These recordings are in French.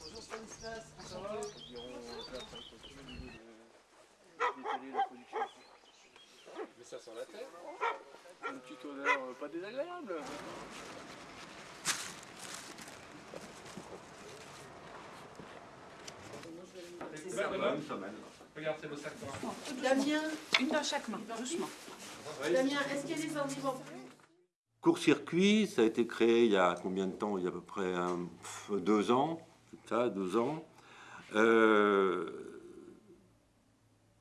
Bonjour Stanislas, ça va Mais ça sent la terre. Une petite odeur euh, pas désagréable. Regarde, c'est le sac. Damien, une dans chaque main, doucement. Damien, est-ce qu'il y a des Court-circuit, ça a été créé il y a combien de temps? Il y a à peu près deux ans, ça, ans. Euh,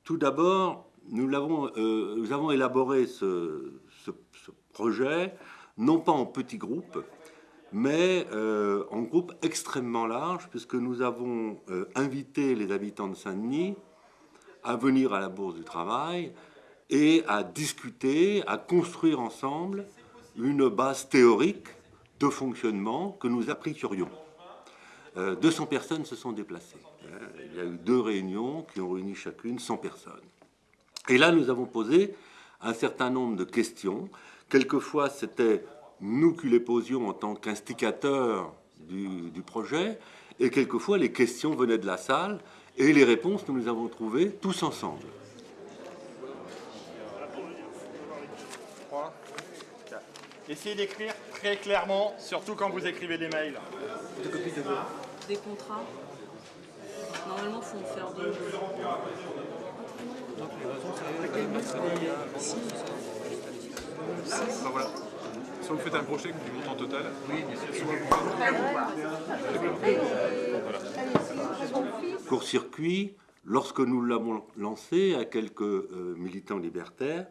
tout d'abord, nous, euh, avons élaboré ce, projet, non pas en petits groupes, mais euh, en groupe extrêmement large, puisque nous avons invité les habitants de Saint-Denis à venir à la Bourse du Travail et à discuter, à construire ensemble une base théorique de fonctionnement que nous appliquerions. Euh, 200 personnes se sont déplacées. Euh, Il y a eu deux réunions qui ont réuni chacune 100 personnes. Et là, nous avons posé un certain nombre de questions. Quelquefois, c'était nous qui les posions en tant qu'instigateurs du, du projet, et quelquefois, les questions venaient de la salle, et les réponses, nous les avons trouvées tous ensemble. Essayez d'écrire très clairement, surtout quand vous écrivez des mails. des contrats. Normalement, il faut en faire deux. Enfin, voilà. Soit vous faites un brochet du montant total, soit vous Court-circuit, lorsque nous l'avons lancé à quelques euh, militants libertaires,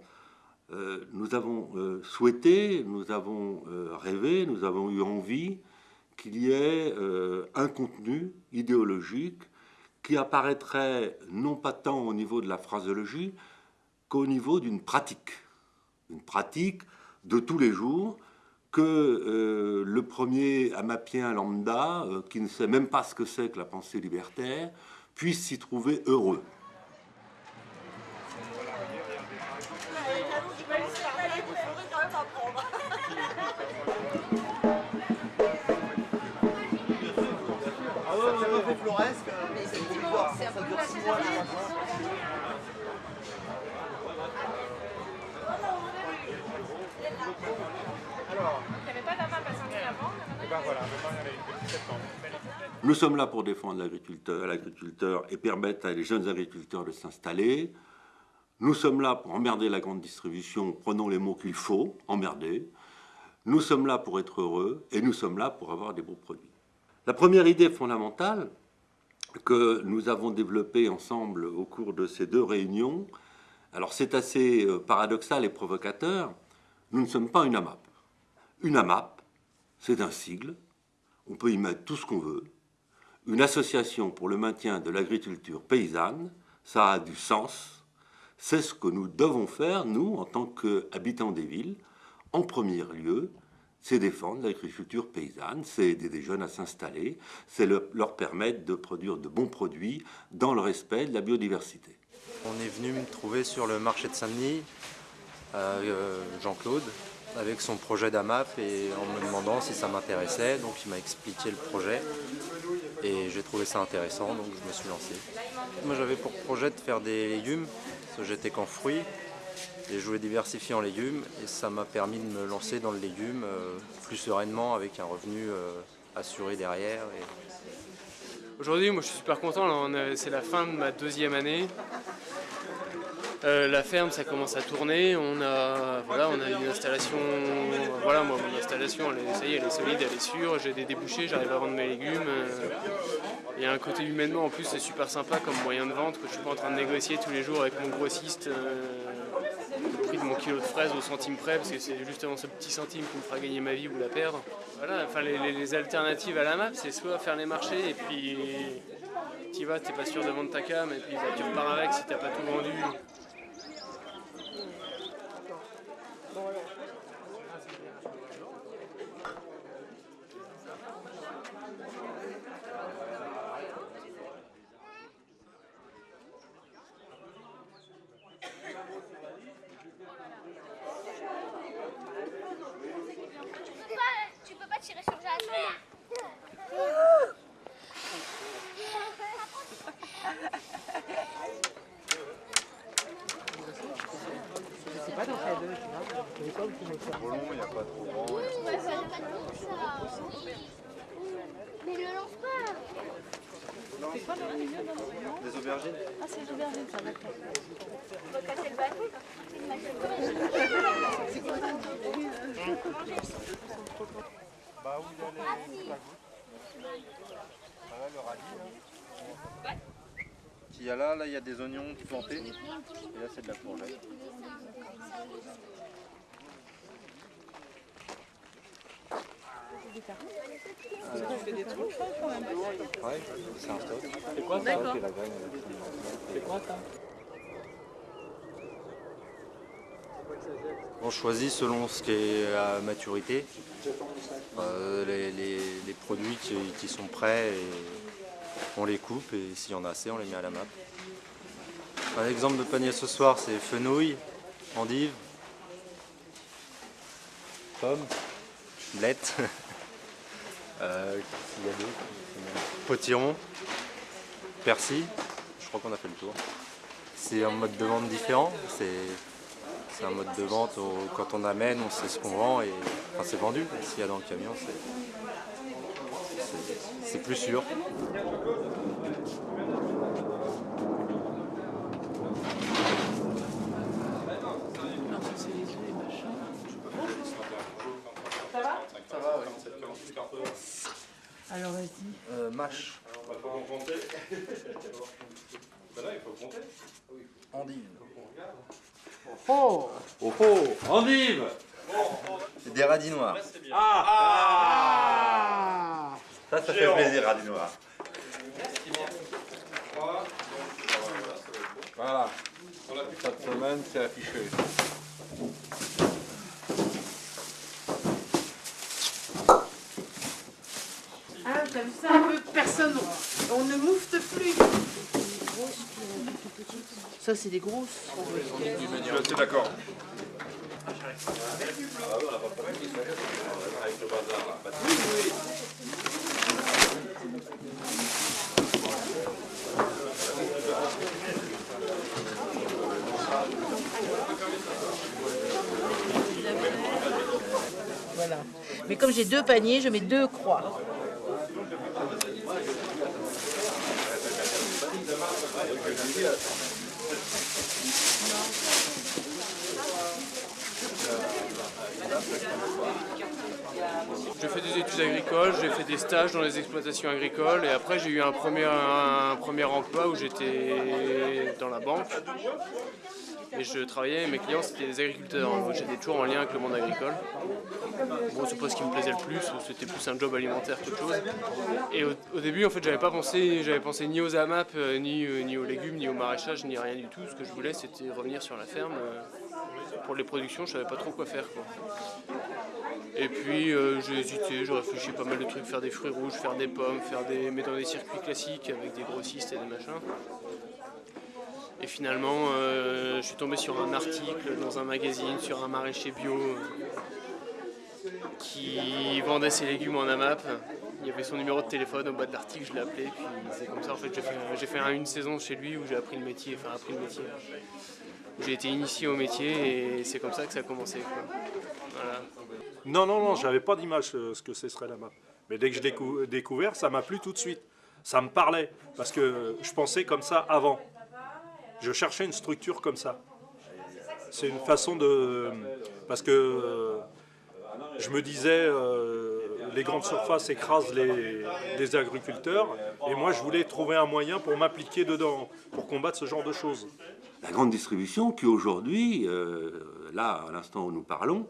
euh, nous avons euh, souhaité, nous avons euh, rêvé, nous avons eu envie qu'il y ait un contenu idéologique qui apparaîtrait non pas tant au niveau de la phraseologie qu'au niveau d'une pratique. Une pratique de tous les jours que le premier amapien lambda, qui ne sait même pas ce que c'est que la pensée libertaire, puisse s'y trouver heureux. Ouais, ouais, ouais, floresque. Ça dure six mois. Et voilà, maintenant il y en a une depuis septembre. Nous sommes là pour défendre l'agriculteur, l'agriculteur et permettre à les jeunes agriculteurs de s'installer. Nous sommes là pour emmerder la grande distribution, prenons les mots qu'il faut, emmerder. Nous sommes là pour être heureux et nous sommes là pour avoir des beaux produits. La première idée fondamentale que nous avons développée ensemble au cours de ces deux réunions, alors c'est assez euh, paradoxal et provocateur, nous ne sommes pas une AMAP. Une AMAP, c'est un sigle, on peut y mettre tout ce qu'on veut, une association pour le maintien de l'agriculture paysanne, ça a du sens. C'est ce que nous devons faire, nous, en tant qu'habitants des villes. En premier lieu, c'est défendre l'agriculture paysanne, c'est aider des jeunes à s'installer, c'est le- leur permettre de produire de bons produits dans le respect de la biodiversité. On est venu me trouver sur le marché de Saint-Denis, euh, Jean-Claude, avec son projet d'AMAP et en me demandant si ça m'intéressait. Donc il m'a expliqué le projet et j'ai trouvé ça intéressant, donc je me suis lancé. Moi j'avais pour projet de faire des légumes, parce que j'étais qu'en fruits, et je diversifier en légumes, et ça m'a permis de me lancer dans le légume euh, plus sereinement avec un revenu euh, assuré derrière. Aujourd'hui, moi je suis super content, c'est la fin de ma deuxième année. Euh, la ferme, ça commence à tourner. On a, voilà, on a une installation. Voilà, moi, mon installation, elle est, solide, elle est sûre. J'ai des débouchés, j'arrive à vendre mes légumes. Il y a un côté humainement, en plus, c'est super sympa comme moyen de vente que je suis pas en train de négocier tous les jours avec mon grossiste le prix de mon kilo de fraises au centime près, parce que c'est justement ce petit centime qui me fera gagner ma vie ou la perdre. Voilà, enfin, les, alternatives à la map, c'est soit faire les marchés et puis tu vas, t'es pas sûr de vendre ta cam, et puis bah, tu repars avec si t'as pas tout vendu. Tu peux pas, tu peux pas tirer sur Jacques. trop long, il n'y a pas trop grand. Mais le lance pas C'est quoi le milieu dans le non Des aubergines Ah, c'est les aubergines, ça, d'accord. On va casser le bateau Bah où il y a les la Voilà le radis là. Qu'il y a là, là il y a des oignons plantés. Et là c'est de la courgette. Tu fais des trucs, quand même. Ouais, c'est un stock. C'est quoi ça? C'est quoi ça? On choisit selon ce qui est à maturité. Euh, les, produits qui, sont prêts, on les coupe et s'il y en a assez, on les met à la map. Un exemple de panier ce soir, c'est fenouil, endive, pomme, blette, euh, potiron, persil. Je crois qu'on a fait le tour. C'est un mode de vente différent. C'est c'est un mode de vente où quand on amène, on sait ce qu'on vend et enfin, c'est vendu. S'il y a dans le camion, c'est- plus sûr. Ça, œufs et machin. Alors, vas-y. Euh, mâche. Endive. Oh Oh oh Endive C'est des radis noirs. Ah Ça, ça fait plaisir, Radis Noir. Voilà. Cette semaine, c'est affiché. Ah, t'as vu ça un peu Personne. On ne moufte plus. Ça, c'est des grosses. Je suis d'accord. Voilà. Mais comme j'ai deux paniers, je mets deux croix. J'ai fait des études agricoles, j'ai fait des stages dans les exploitations agricoles et après j'ai eu un premier, un premier emploi où j'étais dans la banque. Et je travaillais, mes clients c'était des agriculteurs, j'étais toujours en lien avec le monde agricole. Bon, c'est pas ce qui me plaisait le plus, c'était plus un job alimentaire qu'autre chose. Et au, au début, en fait, j'avais pas pensé, j'avais pensé ni aux AMAP, euh, ni, euh, ni aux légumes, ni au maraîchage, ni rien du tout. Ce que je voulais, c'était revenir sur la ferme. euh, Pour les productions, je savais pas trop quoi faire. Quoi. Et puis euh, j'ai hésité, j'ai réfléchi pas mal de trucs, faire des fruits rouges, faire des pommes, faire des, mais dans des circuits classiques avec des grossistes et des machins. Et finalement, euh, je suis tombé sur un article dans un magazine sur un maraîcher bio qui vendait ses légumes en AMAP. Il y avait son numéro de téléphone au bas de l'article, je l'ai appelé, puis c'est comme ça en fait j'ai fait, une saison chez lui où j'ai appris le métier, enfin appris le métier. J'ai été initié au métier et c'est comme ça que ça a commencé. Voilà. Non, non, non, j'avais pas d'image euh, ce que ce serait la map. Mais dès que je l'ai cou- découvert, ça m'a plu tout de suite. Ça me parlait, parce que je pensais comme ça avant. Je cherchais une structure comme ça. C'est une façon de... Parce que euh, je me disais, euh, les grandes surfaces écrasent les, les agriculteurs, et moi je voulais trouver un moyen pour m'appliquer dedans, pour combattre ce genre de choses. La grande distribution qui aujourd'hui, euh, là à l'instant où nous parlons,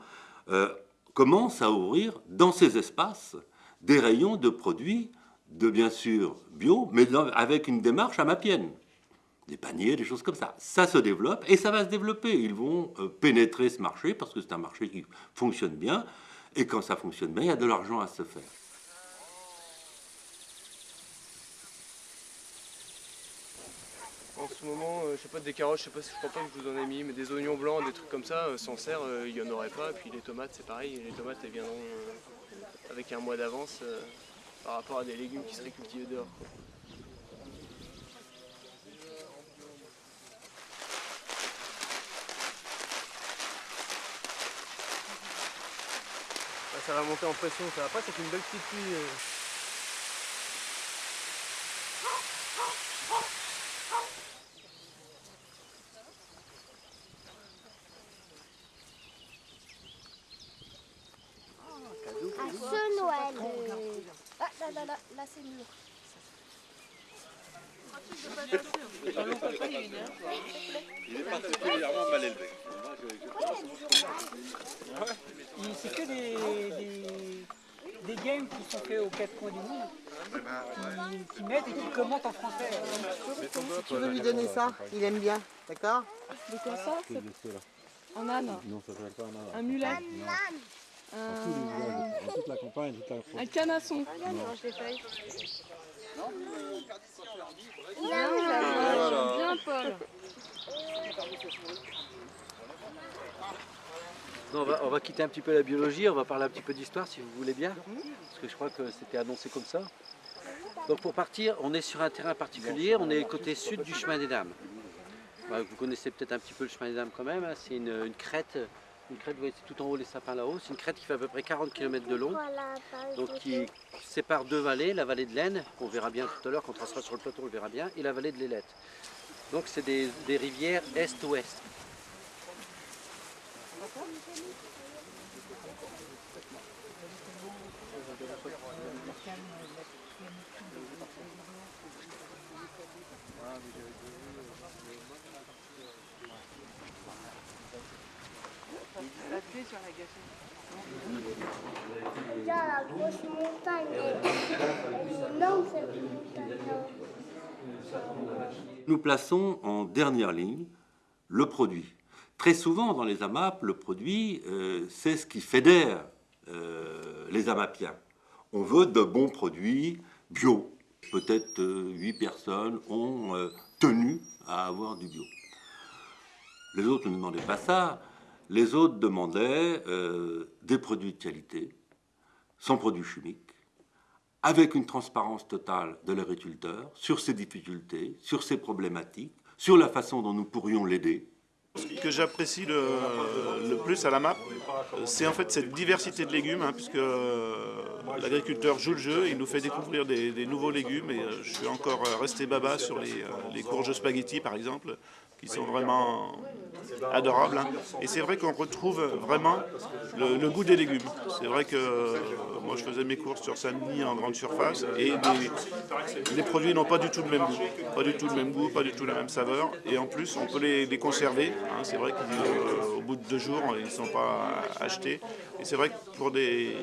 euh, commence à ouvrir dans ces espaces des rayons de produits de bien sûr bio, mais avec une démarche à mapienne. Des paniers, des choses comme ça. Ça se développe et ça va se développer. Ils vont euh, pénétrer ce marché parce que c'est un marché qui fonctionne bien. Et quand ça fonctionne bien, il y a de l'argent à se faire. En ce moment, euh, je sais pas, des carottes, je sais pas si je crois pas que je vous en ai mis, mais des oignons blancs, des trucs comme ça, euh, sans serre, euh, il n'y en aurait pas. Et Puis les tomates, c'est pareil, les tomates, elles viendront avec un mois d'avance par rapport à des légumes qui seraient cultivés dehors. Ah, ça va monter en pression, ça va pas, c'est une belle petite pluie. Ah, là, là, là, là c'est mûr. Il est particulièrement mal élevé. C'est que des, des, des games qui sont faits aux quatre coins du monde, qui, qui mettent et qui commentent en français. Tu veux lui donner ça Il aime bien, d'accord De quoi ça Un âne Non, ça s'appelle pas un âne. Un mulet Non. En tous les villages, en toute la campagne, toute la France. Un canasson Non. Ah, Bien, Paul Non, on, va, on va quitter un petit peu la biologie, on va parler un petit peu d'histoire si vous voulez bien, parce que je crois que c'était annoncé comme ça. Donc pour partir, on est sur un terrain particulier, on est côté sud du chemin des dames. Bah, vous connaissez peut-être un petit peu le chemin des dames quand même, hein, c'est une, une crête, une crête, vous voyez c'est tout en haut les sapins là-haut, c'est une crête qui fait à peu près 40 km de long, donc qui sépare deux vallées, la vallée de l'Aisne, qu'on verra bien tout à l'heure, quand on sera sur le plateau on le verra bien, et la vallée de l'Ailette. Donc c'est des, des rivières est-ouest. Nous plaçons en dernière ligne le produit. Très souvent dans les AMAP, le produit, euh, c'est ce qui fédère euh, les AMAPiens. On veut de bons produits bio. Peut-être euh, personnes ont euh, tenu à avoir du bio. Les autres ne demandaient pas ça. Les autres demandaient euh, des produits de qualité, sans produits chimiques, avec une transparence totale de l'agriculteur sur ses difficultés, sur ses problématiques, sur la façon dont nous pourrions l'aider. Ce que j'apprécie le, plus à la map, c'est en fait cette diversité de légumes, hein, puisque euh, l'agriculteur joue le jeu, il nous fait découvrir des, nouveaux légumes, et euh, je suis encore resté baba sur les, les courges spaghetti par exemple, qui sont vraiment adorables. hein. Et c'est vrai qu'on retrouve vraiment le, goût des légumes. C'est vrai que euh, moi je faisais mes courses sur Saint-Denis en grande surface, et les, produits n'ont pas du tout le même goût, pas du tout le même goût, pas du tout la même saveur, et en plus on peut les, conserver. hein. C'est vrai qu'au bout de deux jours ils ne sont pas achetés. Et c'est vrai que pour des,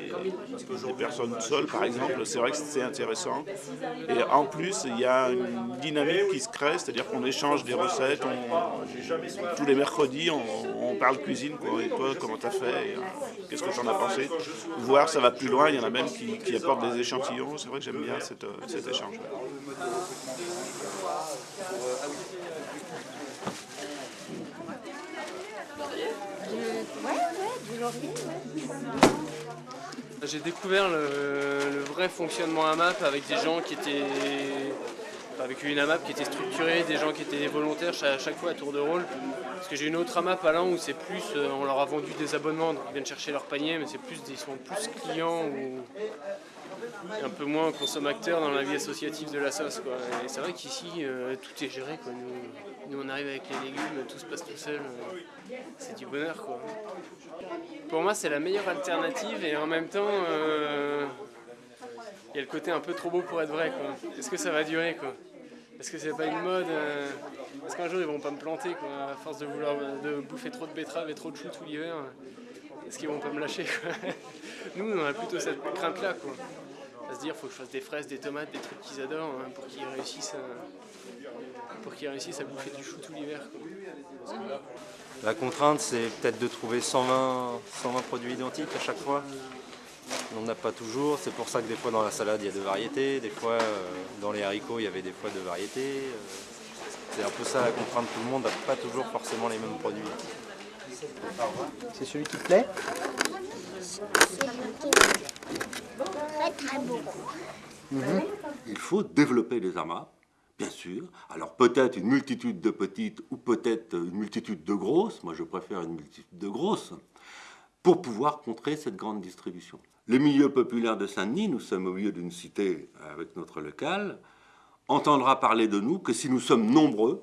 personnes seules par exemple, c'est vrai que c'est intéressant. Et en plus il y a une dynamique qui se crée, c'est-à-dire qu'on échange des recettes, tous les mercredis on, parle cuisine, quoi. et toi comment t'as fait, euh, qu'est-ce que t'en as pensé? Voir ça va plus loin, il y en a même qui, apportent des échantillons, c'est vrai que j'aime bien euh, cet échange ouais, du laurier, ouais. J'ai découvert le, vrai fonctionnement AMAP avec des gens qui étaient. avec une AMAP qui était structurée, des gens qui étaient volontaires à chaque fois à tour de rôle. Parce que j'ai une autre AMAP à Lens où c'est plus. euh, on leur a vendu des abonnements, donc ils viennent chercher leur panier, mais c'est plus ils sont plus clients ou. Un peu moins consommateurs dans la vie associative de la sauce. Quoi. Et c'est vrai qu'ici, euh, tout est géré. Quoi. Nous, on arrive avec les légumes, tout se passe tout seul. euh, c'est du bonheur. Quoi. Pour moi, c'est la meilleure alternative et en même temps, euh, il y a le côté un peu trop beau pour être vrai. Est-ce que ça va durer quoi? Est-ce que c'est pas une mode Est-ce qu'un jour ils vont pas me planter quoi, à force de vouloir de bouffer trop de betteraves et trop de choux tout l'hiver Est-ce qu'ils vont pas me lâcher quoi? Nous, on a plutôt cette crainte-là. quoi. À se dire, faut que je fasse des fraises, des tomates, des trucs qu'ils adorent hein, pour qu'ils réussissent, à, pour qu'ils réussissent à bouffer du chou tout l'hiver. La contrainte, c'est peut-être de trouver 120, 120 produits identiques à chaque fois. On n'a pas toujours, c'est pour ça que des fois dans la salade il y a deux variétés, des fois euh, dans les haricots il y avait des fois deux variétés. euh, C'est un peu ça la contrainte, tout le monde n'a pas toujours forcément les mêmes produits. C'est celui qui te plaît Beau. Il faut développer les AMAP, bien sûr. Alors peut-être une multitude de petites ou peut-être une multitude de grosses. Moi je préfère une multitude de grosses. pour pouvoir contrer cette grande distribution. Le milieu populaire de Saint-Denis, nous sommes au milieu d'une cité avec notre local, entendra parler de nous que si nous sommes nombreux,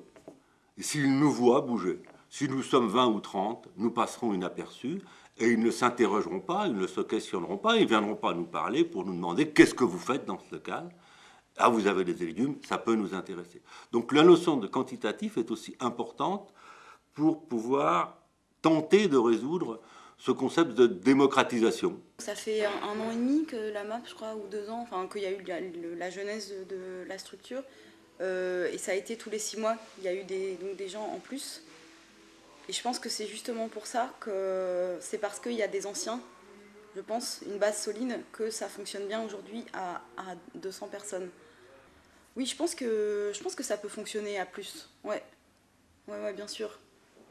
et s'il nous voit bouger. Si nous sommes 20 ou 30, nous passerons inaperçus et ils ne s'interrogeront pas, ils ne se questionneront pas, ils ne viendront pas nous parler pour nous demander qu'est-ce que vous faites dans ce local. Ah, vous avez des légumes, ça peut nous intéresser. Donc la notion de quantitatif est aussi importante pour pouvoir tenter de résoudre ce concept de démocratisation. Ça fait un, an et demi que la MAP, je crois, ou deux ans, enfin qu'il y a eu la, la genèse de, la structure. Euh, et ça a été tous les six mois, il y a eu des, donc des gens en plus. Et je pense que c'est justement pour ça que c'est parce qu'il y a des anciens, je pense, une base solide, que ça fonctionne bien aujourd'hui à, à, 200 personnes. Oui, je pense, que, je pense que ça peut fonctionner à plus, ouais. Ouais, ouais, bien sûr.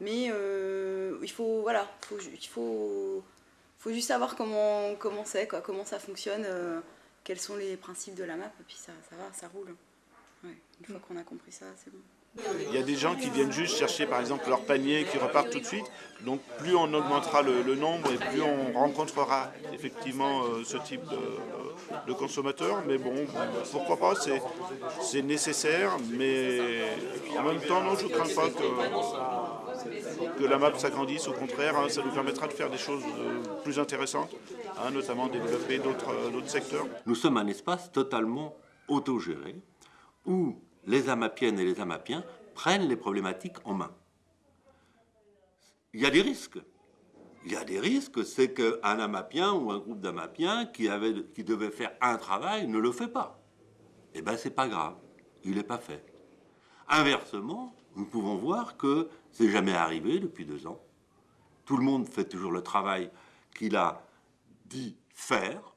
Mais euh, il faut, voilà, faut, il faut, faut juste savoir comment comment c'est, quoi, comment ça fonctionne, euh, quels sont les principes de la map, et puis ça, ça va, ça roule. Ouais, une fois qu'on a compris ça, c'est bon. Il y a des gens qui viennent juste chercher par exemple leur panier qui repartent tout de suite. Donc plus on augmentera le, nombre et plus on rencontrera effectivement euh, ce type de, consommateurs. Mais bon, pourquoi pas, c'est nécessaire. Mais en même temps, non, je ne crains pas que, que la map s'agrandisse. Au contraire, hein, ça nous permettra de faire des choses euh, plus intéressantes, hein, notamment développer euh, d'autres secteurs. Nous sommes un espace totalement autogéré où les amapiennes et les amapiens prennent les problématiques en main. Il y a des risques. Il y a des risques, c'est qu'un amapien ou un groupe d'amapiens qui, qui devait faire un travail ne le fait pas. Eh bien, c'est pas grave, il n'est pas fait. Inversement, nous pouvons voir que c'est jamais arrivé depuis deux ans. Tout le monde fait toujours le travail qu'il a dit faire.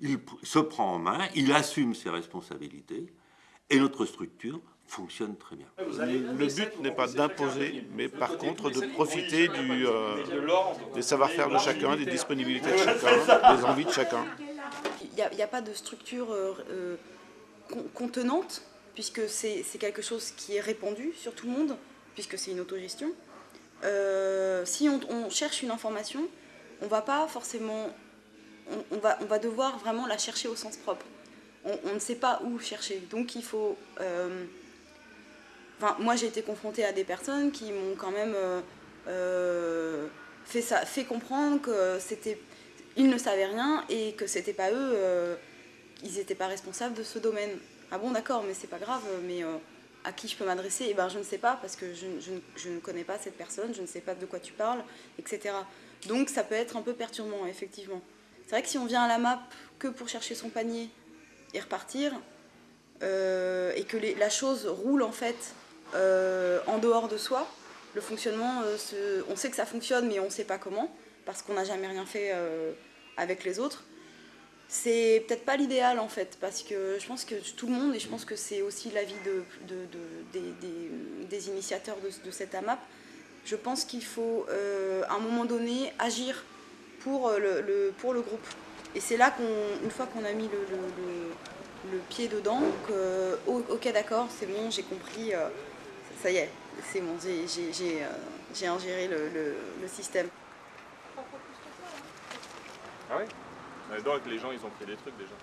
Il se prend en main, il assume ses responsabilités. Et notre structure fonctionne très bien. Le but n'est pas d'imposer, mais par contre de profiter du, euh, des savoir-faire de chacun, des disponibilités de chacun, des envies de chacun. Il n'y a, pas de structure euh, euh, contenante, puisque c'est quelque chose qui est répandu sur tout le monde, puisque c'est une autogestion. si on, cherche une information, on va pas forcément... on, va, on va devoir vraiment la chercher au sens propre on, ne sait pas où chercher. Donc il faut... Euh, moi j'ai été confrontée à des personnes qui m'ont quand même euh, euh, fait comprendre que c'était... Ils ne savaient rien et que c'était pas eux, ils n'étaient pas responsables de ce domaine. Ah bon d'accord, mais c'est pas grave, mais à qui je peux m'adresser? Eh ben je ne sais pas parce que je, je, ne connais pas cette personne, je ne sais pas de quoi tu parles, etc. Donc ça peut être un peu perturbant, effectivement. C'est vrai que si on vient à la map que pour chercher son panier et repartir, euh, et que la chose roule en fait euh, en dehors de soi. Le fonctionnement, euh, on sait que ça fonctionne, mais on ne sait pas comment, parce qu'on n'a jamais rien fait avec les autres. C'est peut-être pas l'idéal en fait, parce que je pense que tout le monde, et je pense que c'est aussi l'avis de, des, initiateurs de, cette AMAP, je pense qu'il faut à un moment donné agir pour le groupe. Et c'est là qu'une fois qu'on a mis le, pied dedans, que, ok d'accord, c'est bon, j'ai compris, euh, ça y est, c'est bon, j'ai euh, ingéré le, système. Ah oui Donc les gens, ils ont pris des trucs déjà.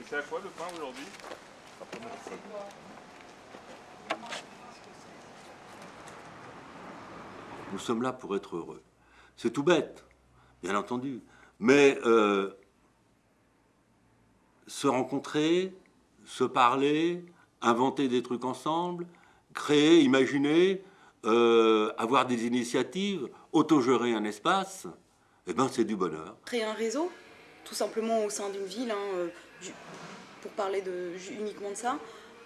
Et c'est à quoi le pain aujourd'hui? Nous sommes là pour être heureux. C'est tout bête, bien entendu. Mais euh, se rencontrer, se parler, inventer des trucs ensemble, créer, imaginer, euh, avoir des initiatives, autogérer un espace, eh ben, c'est du bonheur. Créer un réseau, tout simplement au sein d'une ville, hein, euh, pour parler de, uniquement de ça,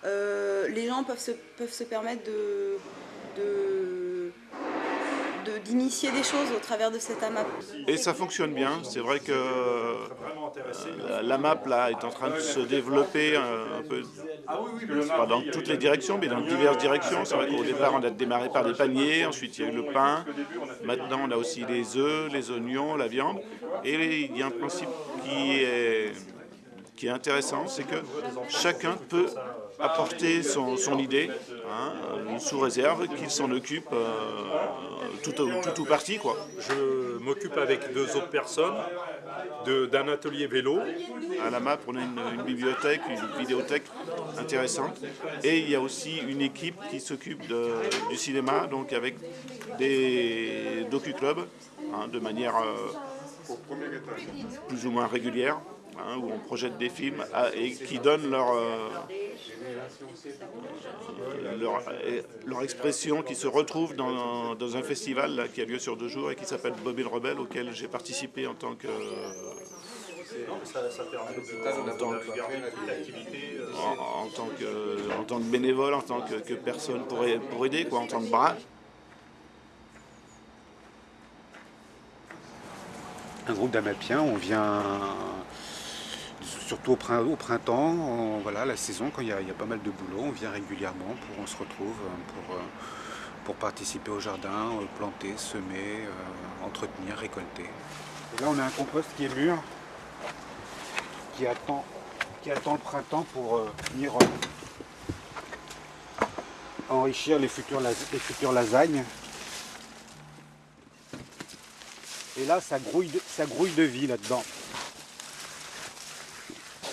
les gens peuvent se, peuvent se permettre de d'initier des choses au travers de cette AMAP. Et ça fonctionne bien, c'est vrai que euh, la map là est en train de se développer un, peu, pas dans toutes les directions, mais dans diverses directions. C'est vrai qu'au départ on a démarré par les paniers, ensuite il y a eu le pain, maintenant on a aussi les œufs, les oignons, la viande, et il y a un principe qui est qui est intéressant, c'est que chacun peut apporter son, son idée, hein, sous réserve qu'il s'en occupe euh, tout, tout ou partie. Quoi. Je m'occupe avec deux autres personnes de- d'un atelier vélo. À la MAP, on a une, une bibliothèque, une vidéothèque intéressante. Et il y a aussi une équipe qui s'occupe du cinéma, donc avec des docu-clubs, hein, de manière euh, plus ou moins régulière, hein, où on projette des films à- et qui donnent leur, euh, euh, leur, leur expression, qui se retrouve dans, dans un festival là, qui a lieu sur deux jours et qui s'appelle Bobby le Rebelle, auquel j'ai participé en tant que en tant que- en, en tant que, en tant que bénévole, en tant que, que personne pour, pour aider, quoi, en tant que bras. un groupe d'Amapiens, on vient surtout au, prin- au printemps, voilà, la saison, quand il y, a, pas mal de boulot, on vient régulièrement, pour, on se retrouve euh, pour, euh, pour participer au jardin, euh, planter, semer, entretenir, récolter. Et là on a un compost qui est mûr, qui attend, qui attend le printemps pour venir enrichir les futures, lasagnes. Et là, ça grouille ça grouille de vie là-dedans.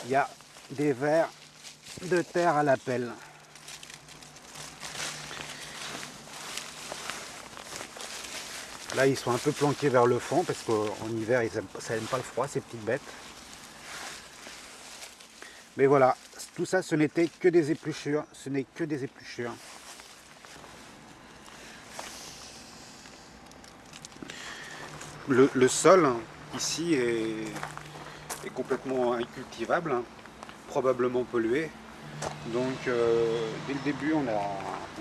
Il y a des vers de terre à la pelle. Là, ils sont un peu planqués vers le fond parce qu'en hiver, ils ça n'aime pas le froid, ces petites bêtes. Mais voilà, tout ça, ce n'était que des épluchures. Ce n'est que des épluchures. Le sol ici est, est complètement incultivable, hein, probablement pollué. Donc euh, dès le début on a,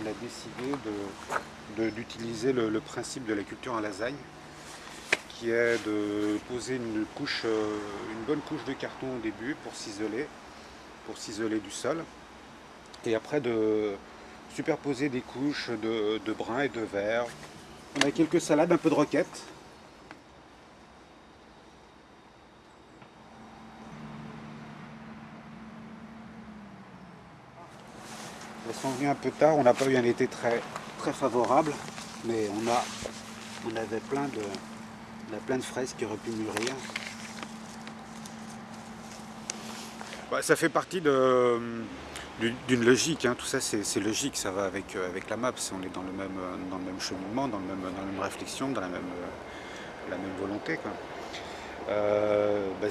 on a décidé d'utiliser le, principe de la culture en lasagne, qui est de poser une couche, euh, une bonne couche de carton au début pour s'isoler, pour s'isoler du sol, et après de superposer des couches de, de brun et de vert. On a quelques salades, un peu de roquette, Sont venues un peu tard, on n'a pas eu un été très, très favorable, mais on, a, on avait plein de, on fraises qui auraient pu mûrir. Bah, ça fait partie d'une logique, hein. tout ça c'est logique, ça va avec, euh, avec la map, on est dans le même, euh, dans le même cheminement, dans, le même, dans la même réflexion, dans la même, euh, la même volonté. Quoi. Euh, bah,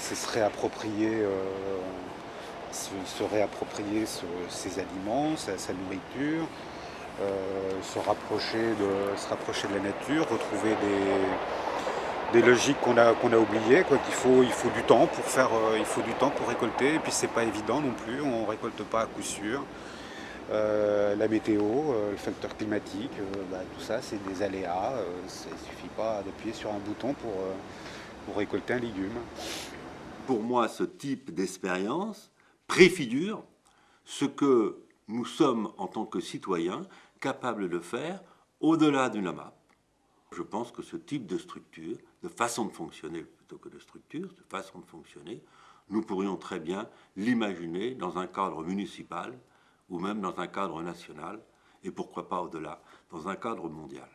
se, réapproprier ses aliments, sa, nourriture, euh, se, rapprocher de, se rapprocher de la nature, retrouver des, des logiques qu'on a, qu'on a oubliées, quoi, faut, il faut du temps pour faire, euh, il faut du temps pour récolter, et puis c'est pas évident non plus, on ne récolte pas à coup sûr. Euh, la météo, le facteur climatique, bah, tout ça c'est des aléas, il ne suffit pas d'appuyer sur un bouton pour, pour récolter un légume. Pour moi, ce type d'expérience préfigure ce que nous sommes en tant que citoyens capables de faire au-delà d'une AMAP. Je pense que ce type de structure, de façon de fonctionner plutôt que de structure, de façon de fonctionner, nous pourrions très bien l'imaginer dans un cadre municipal ou même dans un cadre national et pourquoi pas au-delà, dans un cadre mondial.